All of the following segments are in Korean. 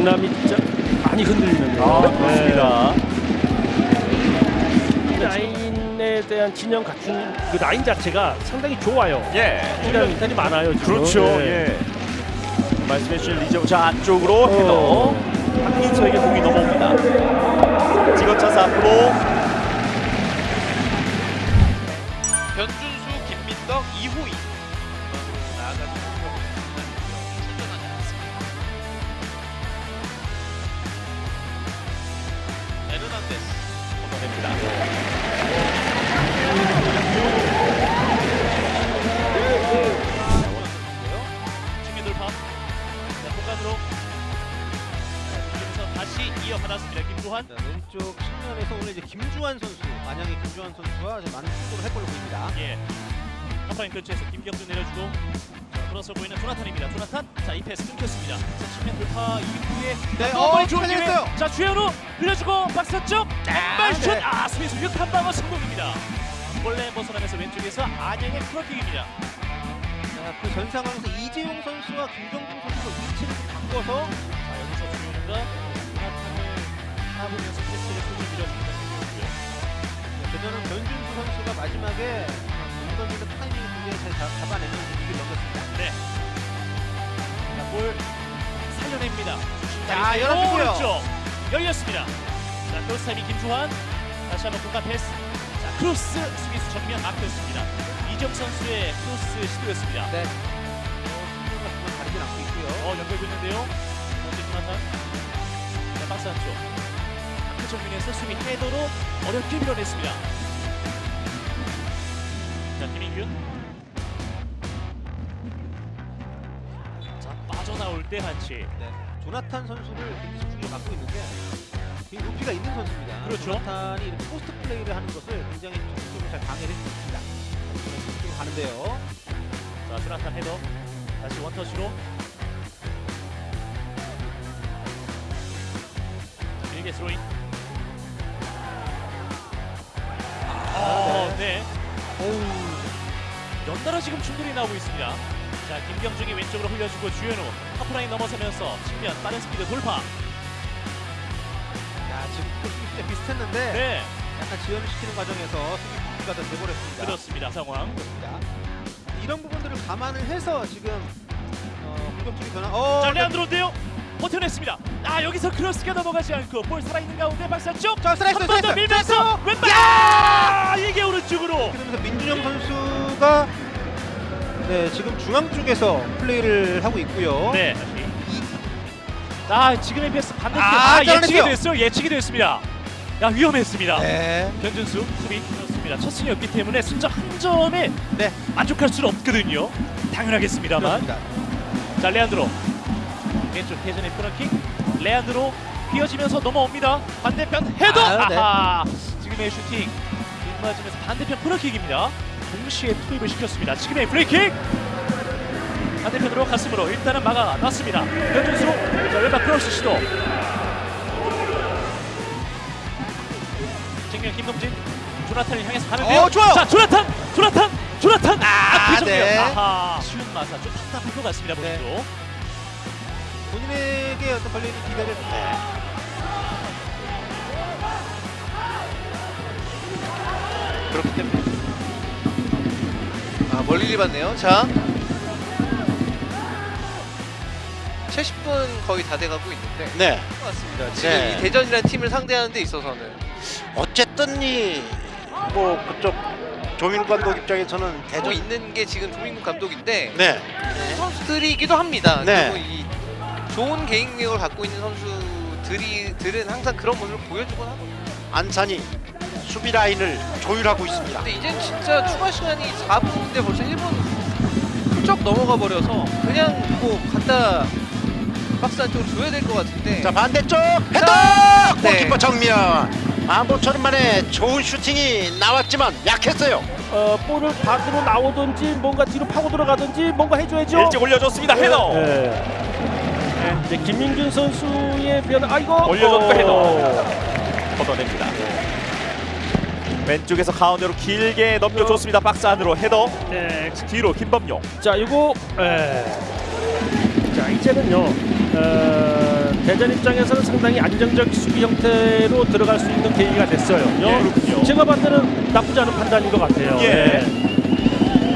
강남이 진짜 많이 흔들리는데요. 아, 그렇습니다. 네. 라인에 대한 진영 갖춘 그 라인 자체가 상당히 좋아요. 예. 시간 미탈이 많아요. 지금. 그렇죠. 네. 예. 말씀해 주신 리정 자 안쪽으로 헤더. 어. 박민서에게 공이 넘어옵니다. 찍어차서 앞으로 왼쪽 측면에서 오늘 이제 김주환 선수, 안양의 김주환 선수와 좀 많은 충돌을 할 걸로 보입니다. 예. 하프라인 근처에서 김경준 내려주고 자, 돌아서 보이는 조나탄입니다. 조나탄. 자, 이 패스 끊겼습니다. 자, 측면 돌파 이후에 네, 어, 좋은 기회. 자, 주현우 흘려주고 박스 쪽 왼발 슛. 네. 아, 수비수 슛한 방어 성공입니다. 원래 벗어나면서 왼쪽에서 안양의 프로킥입니다. 자, 그전 상황에서 이재용 선수와 김경준 선수가 위치를 좀 바꿔서 자, 여기서 주현우가 잡으면서 패스를 손을 밀어줍니다. 그전은 변준수 선수가 마지막에 공던지는 타이밍을 굉장히 잘 잡- 잡아내는 분위기를 넘겼습니다. 네. 자, 볼 살려냅니다. 자, 열어주고요. 열렸습니다. 자, 크로스 타이밍 김주환. 다시 한번 공간 패스. 자, 크로스 수비수 정면 막혔습니다. 이정 선수의 크로스 시도였습니다. 네. 어, 않고 있고요. 어, 연결고 있는데요. 먼저 조나탄. 자, 박스 한쪽. 그 정면에서 수비 헤더로 어렵게 밀어냈습니다. 자, 김인균. 자, 빠져나올 때 한치. 네. 조나탄 선수를 굉장히 집중을 맡고 있는데 높이가 있는 선수입니다. 그렇죠. 조나탄이 이렇게 포스트 플레이를 하는 것을 굉장히 적극적으로 잘 방해를 있습니다. 이쪽으로 가는데요. 자, 조나탄 헤더. 다시 원터치로. 자, 길게 스로인. 연달아 지금 충돌이 나오고 있습니다. 자, 김경중이 왼쪽으로 흘려주고 주현우 하프라인 넘어서면서 측면 빠른 스피드 돌파. 야, 지금 또 수비 진짜 비슷했는데 네, 약간 지연을 시키는 과정에서 수비 분기가 더 돼버렸습니다. 그렇습니다. 상황. 그렇습니다. 이런 부분들을 감안을 해서 지금 어, 공격적인 변화. 어, 자, 레안드로인데요. 버텨냈습니다. 아, 여기서 크로스가 넘어가지 않고 볼 살아있는 가운데 박스 쪽. 자, 스트라이크, 한번더 스트라이크, 밀면서! 왼발. 아, 이게 오른쪽으로. 그러면서 민준영 선수가 네, 지금 중앙 쪽에서 플레이를 하고 있고요. 네. 아 지금의 패스 반대쪽 아, 아, 예측이. 됐어요. 예측이 됐습니다. 야 위험했습니다. 네. 변준수 수비 그렇습니다. 첫 승이었기 때문에 승점 한 점에 네. 만족할 수는 없거든요. 당연하겠습니다만. 그렇습니다. 자 레안드로 왼쪽 회전의 코너킥. 레안드로 휘어지면서 넘어옵니다. 반대편 헤더. 아, 네. 지금의 슈팅 맞으면서 반대편 코너킥입니다. 동시에 투입을 시켰습니다. 지금의 프리킥. 반대편으로 가슴으로 일단은 막아놨습니다. 변준수 자 왼발 크로스 시도. 정면 김동진 조나탄을 향해서 가는데요. 어, 좋아요. 자 조나탄 조나탄 조나탄 아, 그 정면. 네. 아하 쉬운 마사 좀 답답할 것 같습니다 네. 본인도. 본인에게 어떤 걸리는 기대를 네. 그렇기 때문에 아 멀리 봤네요. 자 70분 거의 다 돼가고 있는데 네. 것 같습니다. 지금 네. 이 대전이라는 팀을 상대하는 데 있어서는 어쨌든 이뭐 그쪽 조민우 감독 입장에서는 대전 있는 게 지금 조민국 감독인데 네. 선수들이기도 합니다. 네. 그리고 이 좋은 개인력을 갖고 있는 선수들이 들은 항상 그런 모습을 보여주곤 하거든요. 안산이 수비 라인을 조율하고 있습니다. 근데 이젠 진짜 추가 시간이 4분인데 벌써 1분 훌쩍 넘어가 버려서 그냥 뭐 갖다 박스 안쪽으로 줘야 될 것 같은데 자 반대쪽 헤더 네. 골키퍼 정면 아 모처럼 만에 좋은 슈팅이 나왔지만 약했어요. 어, 볼을 밖으로 나오든지 뭔가 뒤로 파고 들어가든지 뭔가 해줘야죠. 일찍 올려줬습니다. 헤더. 네. 이제 김민준 선수의 변화. 아이고. 올려줬고 어. 헤더. 걷어냅니다. 왼쪽에서 가운데로 길게 넘겨줬습니다. 박스 안으로 헤더. 네. 뒤로 김범용. 자, 이거 에. 자, 이제는요. 어, 대전 입장에서는 상당히 안정적 수비 형태로 들어갈 수 있는 계기가 됐어요. 예. 제가 봤을 때는 나쁘지 않은 판단인 것 같아요. 예.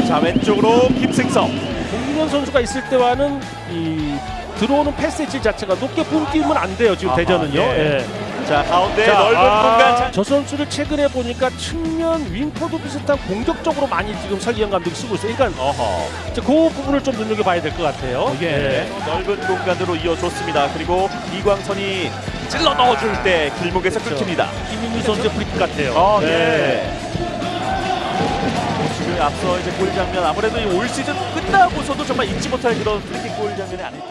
자 왼쪽으로 김승성. 공균현 선수가 있을 때와는 이 들어오는 패스의 질 자체가 높게 뿜기면 안 돼요. 지금 아하, 대전은요. 예. 예. 자 가운데 자, 넓은 아, 공간. 자, 저 선수를 최근에 보니까 측면 윙포드 비슷한 공격적으로 많이 지금 설기현 감독이 쓰고 있어요. 그러니까 어허. 이제 그 부분을 좀 눈여겨봐야 될 것 같아요. 예. 넓은 공간으로 이어줬습니다. 그리고 이광선이 찔러 넣어줄 때 길목에서 그렇죠. 끊깁니다. 김민규 선수의 프리킥 같아요. 어, 네. 예. 지금 앞서 이제 골 장면 아무래도 이올 시즌 끝나고서도 정말 잊지 못할 그런 프리킥 골 장면이 아닐까